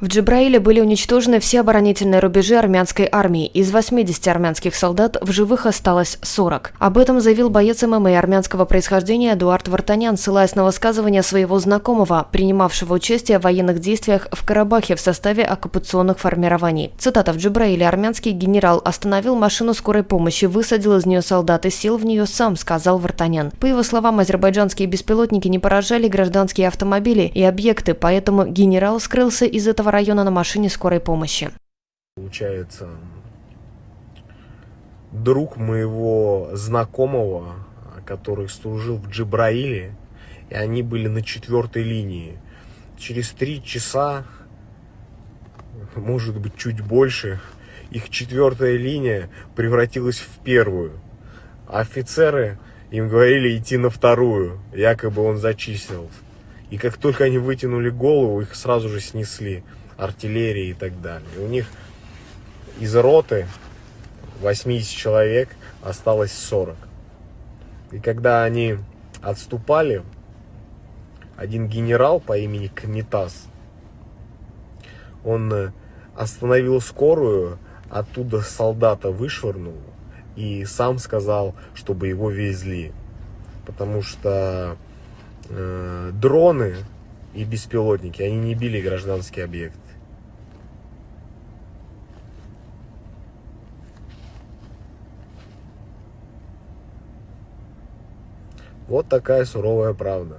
В Джибраиле были уничтожены все оборонительные рубежи армянской армии. Из 80 армянских солдат в живых осталось 40. Об этом заявил боец ММА армянского происхождения Эдуард Вартанян, ссылаясь на высказывание своего знакомого, принимавшего участие в военных действиях в Карабахе в составе оккупационных формирований. Цитата. «В Джибраиле армянский генерал остановил машину скорой помощи, высадил из нее солдат и сел в нее сам», — сказал Вартанян. По его словам, азербайджанские беспилотники не поражали гражданские автомобили и объекты, поэтому генерал скрылся из этого района на машине скорой помощи. Получается, друг моего знакомого, который служил в Джибраиле, и они были на четвертой линии. Через три часа, может быть, чуть больше, их четвертая линия превратилась в первую. Офицеры им говорили идти на вторую, якобы он зачислил. И как только они вытянули голову, их сразу же снесли артиллерии и так далее. И у них из роты 80 человек осталось 40. И когда они отступали, один генерал по имени Кметас, он э, остановил скорую, оттуда солдата вышвырнул и сам сказал, чтобы его везли. Потому что э, дроны и беспилотники, они не били гражданский объект. Вот такая суровая правда.